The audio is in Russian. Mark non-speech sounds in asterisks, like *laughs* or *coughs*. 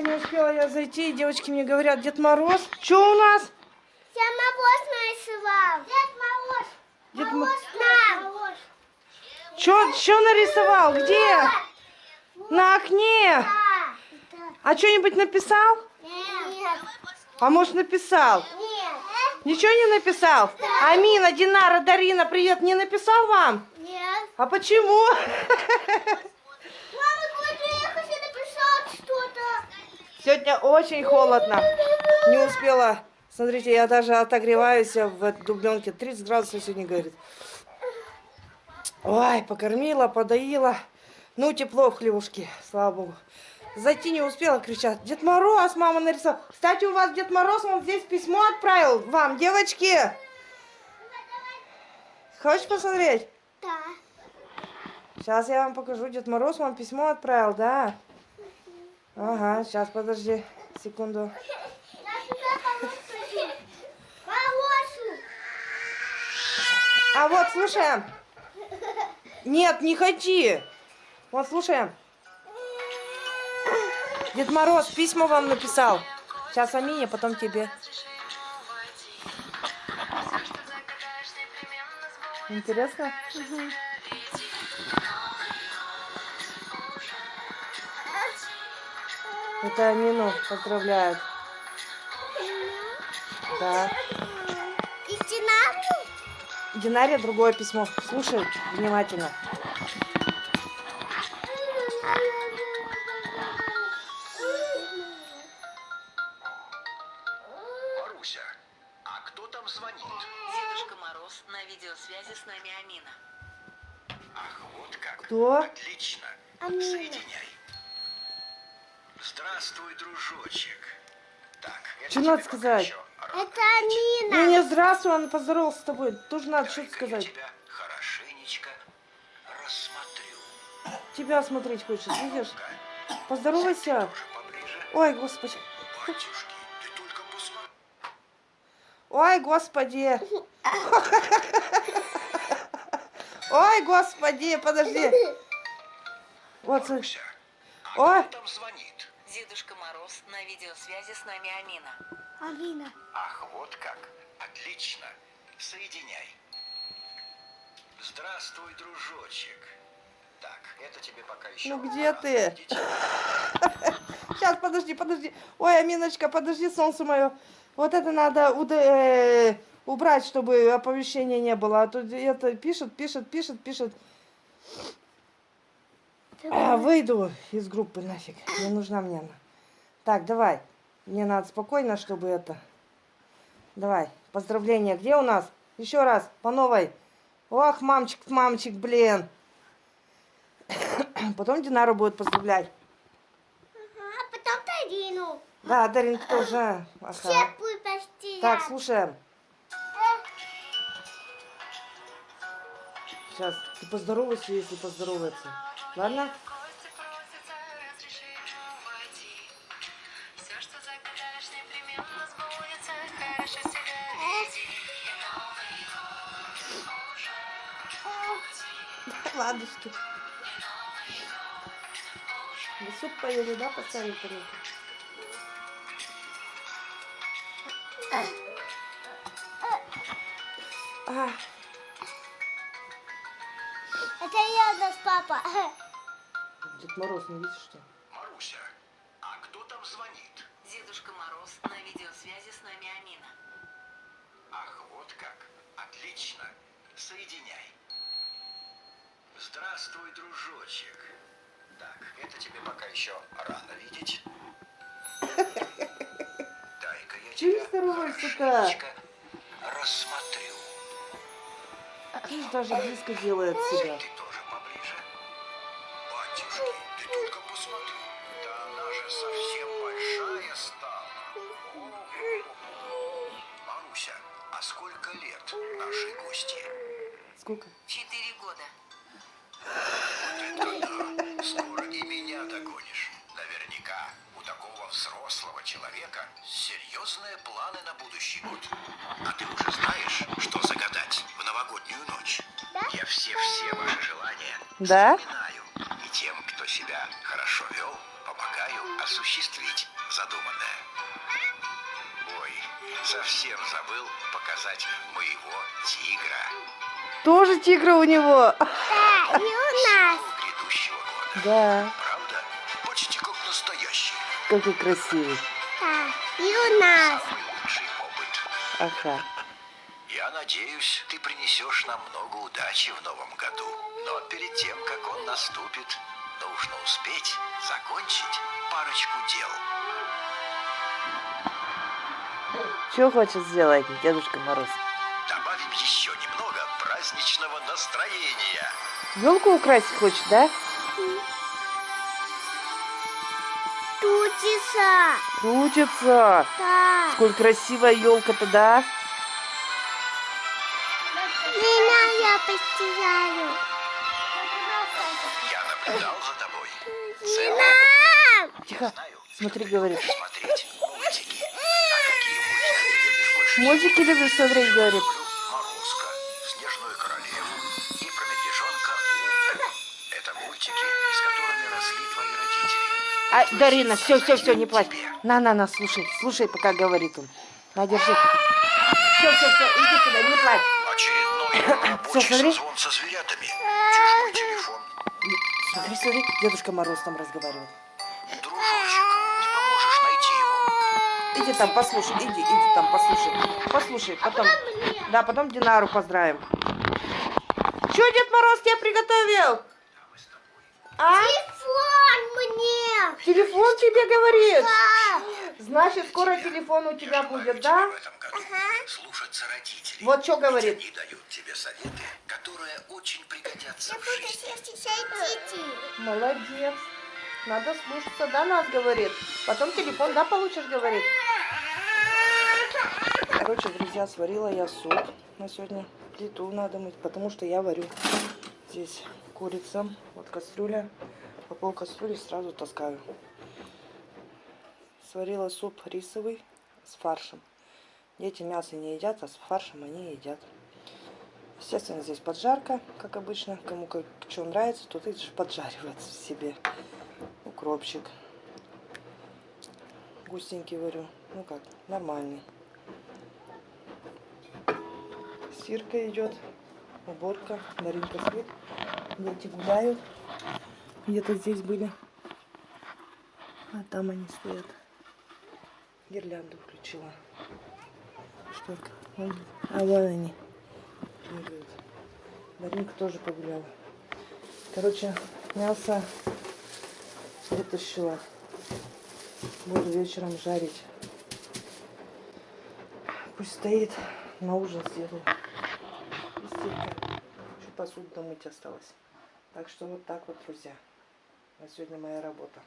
не успела я зайти. Девочки мне говорят, Дед Мороз. Что у нас? Дед Мороз нарисовал. Дед Мороз. Дед Мороз нам. Что, что нарисовал? Где? На окне. Да. А что-нибудь написал? Нет. А может написал? Нет. Ничего не написал? Амина, Динара, Дарина, привет, не написал вам? Нет. А почему? *laughs* Мама, смотри, я хочу написать что-то. Сегодня очень холодно. Не успела. Смотрите, я даже отогреваюсь в дубленке. 30 градусов сегодня, говорит. Ой, покормила, подоила. Ну, тепло в хлевушке, слава богу. Зайти не успела, кричат. Дед Мороз, мама нарисовал. Кстати, у вас Дед Мороз, он здесь письмо отправил вам, девочки. Хочешь посмотреть? Да. Сейчас я вам покажу. Дед Мороз вам письмо отправил, да? Ага, сейчас, подожди, секунду. А вот, слушаем. Нет, не ходи. Вот, слушаем. Дед Мороз письма вам написал. Сейчас Амине, потом тебе. Интересно? Это Амину поздравляют. Да. И Динару? Динаре другое письмо. Слушай внимательно. Маруся, а кто там звонит? Дедушка Мороз на видеосвязи с нами Амина. Ах, вот как. Кто? Отлично. Амина. Соединяй. Здравствуй, дружочек. Так, это Что тебе надо сказать? еще Это видеть. Ну не здравствуй, он поздоровался с тобой. Тоже надо что-то сказать. тебя хорошенечко рассмотрю. Тебя смотреть хочешь, видишь? Поздоровайся. Ой, господи. Батюшки, ты только посмотри. Ой, господи. Ой, господи, подожди. Вот. Маруся, а Ой. Дедушка Мороз на видеосвязи с нами Амина. Амина. Ах, вот как. Отлично. Соединяй. Здравствуй, дружочек. Так, это тебе пока еще. Ну, где рано ты? *laughs* Сейчас, подожди, подожди. Ой, Аминочка, подожди, солнце мое. Вот это надо уда- э, убрать, чтобы оповещения не было. А то это пишет, пишет, пишет, пишет. А, выйду из группы нафиг. Не нужна мне она. Так, давай. Мне надо спокойно, чтобы это... Давай. Поздравления. Где у нас? Еще раз. По новой. Ох, мамчик, мамчик, блин. *coughs* Потом Динару будет поздравлять. А потом Тарину. Да, Даринка тоже. Ага. Все будут почти Так, слушаем. Сейчас, ты поздоровайся, если поздоровается. Ладно? *laughs* Ладушки. Вы суп поели, да, тарелку? А, Это я наш папа. Дед Мороз, не видишь, что? Маруся, а кто там звонит? Дедушка Мороз на видеосвязи с нами Амина. Ах, вот как. Отлично. Соединяй. Здравствуй, дружочек. Так, это тебе пока еще рано видеть. *laughs* Дай-ка я тебя хорошенечко рассмотрю. Видишь, даже близко делает себя. Ты тоже поближе. Батюшки, ты только посмотри. Да она же совсем большая стала. О-о-о. Маруся, а сколько лет нашей гости? Сколько? Четыре года. Взрослого человека серьезные планы на будущий год. А ты уже знаешь, что загадать в новогоднюю ночь? Да? Я все-все ваши желания Да? запоминаю. И тем, кто себя хорошо вел, помогаю осуществить задуманное. Ой, совсем забыл показать моего тигра Тоже тигра у него. Да, и у нас. грядущего года. Да, какой красивый. Да, и у нас. Самый лучший опыт. Ага. Я надеюсь, ты принесешь нам много удачи в новом году. Но перед тем, как он наступит, нужно успеть закончить парочку дел. Что хочет сделать Дедушка Мороз? Добавим еще немного праздничного настроения. Елку украсить хочет, да? Тутиса. Крутится. Да. Сколь красивая елка-то, да? Меня я постираю. Я наблюдал за тобой. Целый! Тихо. Смотри, говорит. смотреть мультики. А какие мультики любишь смотреть, говорит. Люблю Морозко, Снежную королеву и про медвежонка Умку. Это мультики, с которыми росли твои родители. А, Дарина, все, все, все, не плачь. На, на, на, слушай, слушай, пока говорит он. На, держи. Все, все, все, иди сюда, не плачь. Очередной рабочий смотри. созвон со зверятами. Чужой телефон. Смотри, смотри, Дедушка Мороз там разговаривает. Дружочек, не поможешь найти его? Иди там, послушай, иди, иди там, послушай. Послушай, потом. Да, потом Динару поздравим. Что Дед Мороз тебе приготовил? А? Тебе говорит? Да. Значит, скоро телефон у тебя будет, да? в этом году слушаться родителей. Вот что говорит. Они дают тебе советы, которые очень пригодятся Я в буду жизни. Молодец. Надо слушаться, да, нас говорит. Потом телефон, да, получишь, говорит. Короче, друзья, сварила я суп на сегодня. Плиту надо мыть, потому что я варю. Здесь курица, вот кастрюля. По пол кастрюли сразу таскаю. Сварила суп рисовый с фаршем. Дети мясо не едят, а с фаршем они едят. Естественно, здесь поджарка, как обычно. Кому как что нравится, тот и поджаривает себе. Укропчик. Густенький варю. Ну как, нормальный. Стирка идет. Уборка. Даринка спит. Дети гуляют. Где-то здесь были. А там они стоят. Гирлянду включила. Штука. Вон. А вон они. Даринка тоже погуляла. Короче, мясо вытащила. Буду вечером жарить. Пусть стоит. На ужин сделаю. Еще посуду домыть осталось. Так что вот так вот, друзья. На сегодня моя работа.